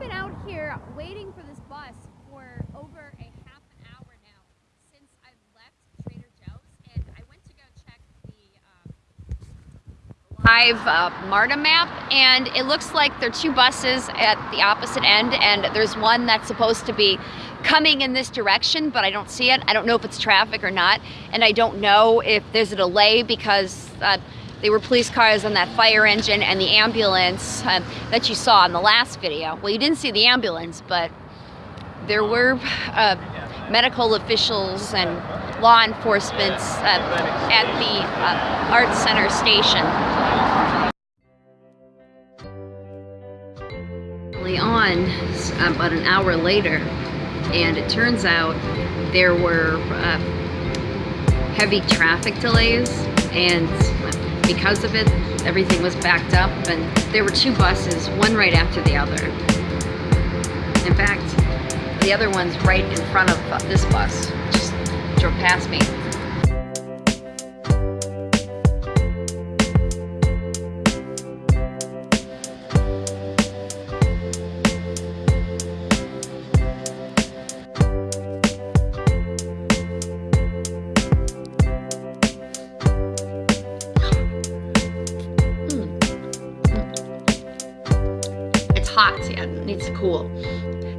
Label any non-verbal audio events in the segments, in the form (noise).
been out here waiting for this bus for over a half an hour now since I left Trader Joe's, and I went to go check the um, live uh, MARTA map, and it looks like there are two buses at the opposite end, and there's one that's supposed to be coming in this direction, but I don't see it. I don't know if it's traffic or not, and I don't know if there's a delay because uh, they were police cars on that fire engine and the ambulance uh, that you saw in the last video. Well, you didn't see the ambulance, but there were uh, medical officials and law enforcement uh, at the uh, Art Center station. on about an hour later and it turns out there were uh, heavy traffic delays and because of it everything was backed up and there were two buses one right after the other. In fact the other one's right in front of this bus just drove past me hot, yeah, it needs to cool.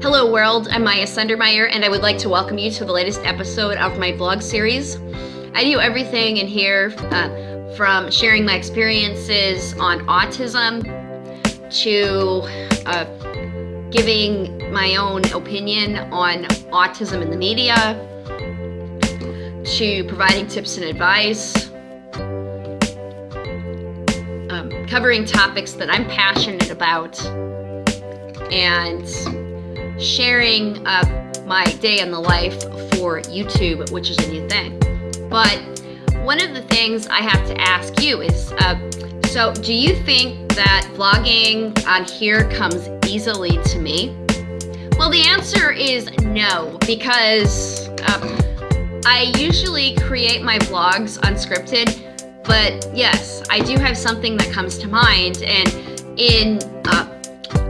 Hello world, I'm Maya Sundermeyer and I would like to welcome you to the latest episode of my vlog series. I do everything in here uh, from sharing my experiences on autism to uh, giving my own opinion on autism in the media to providing tips and advice um, covering topics that I'm passionate about and sharing uh, my day in the life for YouTube, which is a new thing. But one of the things I have to ask you is, uh, so do you think that vlogging on here comes easily to me? Well, the answer is no, because uh, I usually create my vlogs unscripted, but yes, I do have something that comes to mind, and in uh,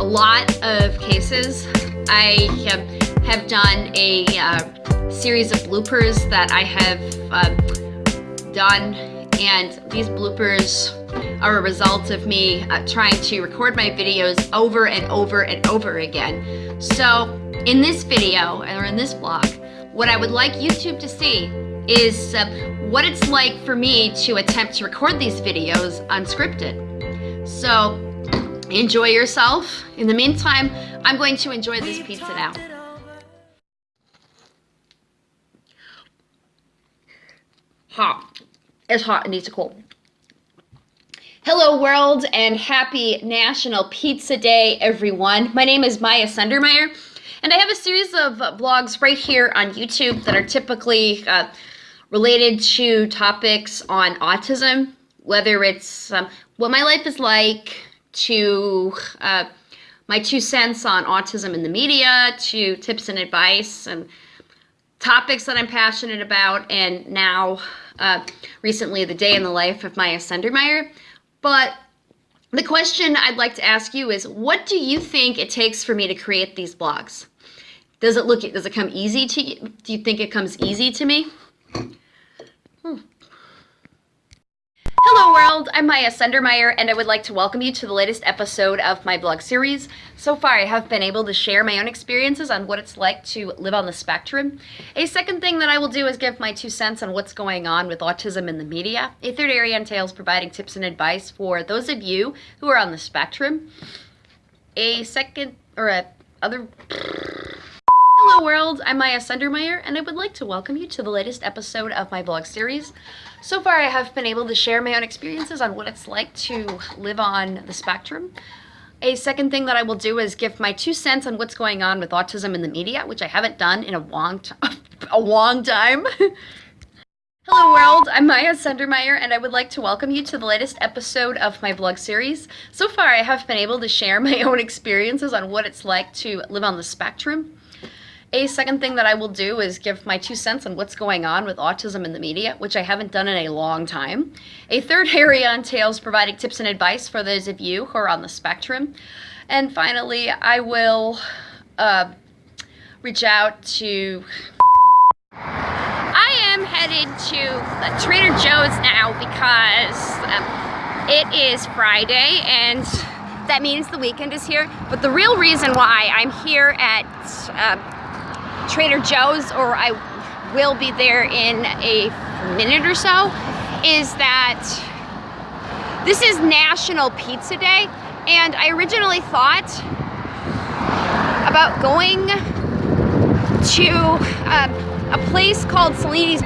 a lot of cases, I have, have done a uh, series of bloopers that I have uh, done and these bloopers are a result of me uh, trying to record my videos over and over and over again. So in this video or in this vlog, what I would like YouTube to see is uh, what it's like for me to attempt to record these videos unscripted. So enjoy yourself. In the meantime, I'm going to enjoy this pizza now. Hot. It's hot. It needs to cool. Hello world and happy National Pizza Day everyone. My name is Maya Sundermeyer and I have a series of vlogs right here on YouTube that are typically uh, related to topics on autism, whether it's um, what my life is like, to uh, my two cents on autism in the media, to tips and advice and topics that I'm passionate about, and now uh, recently the day in the life of Maya Sundermeyer. But the question I'd like to ask you is, what do you think it takes for me to create these blogs? Does it look, does it come easy to you? Do you think it comes easy to me? Hello world, I'm Maya Sundermeyer and I would like to welcome you to the latest episode of my blog series. So far I have been able to share my own experiences on what it's like to live on the spectrum. A second thing that I will do is give my two cents on what's going on with autism in the media. A third area entails providing tips and advice for those of you who are on the spectrum. A second, or a other... Hello world, I'm Maya Sundermeyer and I would like to welcome you to the latest episode of my blog series. So far I have been able to share my own experiences on what it's like to live on the spectrum. A second thing that I will do is give my two cents on what's going on with autism in the media, which I haven't done in a long, (laughs) a long time. (laughs) Hello world, I'm Maya Sundermeyer and I would like to welcome you to the latest episode of my blog series. So far I have been able to share (laughs) my own experiences on what it's like to live on the spectrum. A second thing that I will do is give my two cents on what's going on with autism in the media, which I haven't done in a long time. A third (laughs) area entails providing tips and advice for those of you who are on the spectrum. And finally, I will uh, reach out to. (laughs) I am headed to Trader Joe's now because um, it is Friday and that means the weekend is here. But the real reason why I'm here at uh, Trader Joe's, or I will be there in a minute or so, is that this is National Pizza Day. And I originally thought about going to uh, a place called Cellini's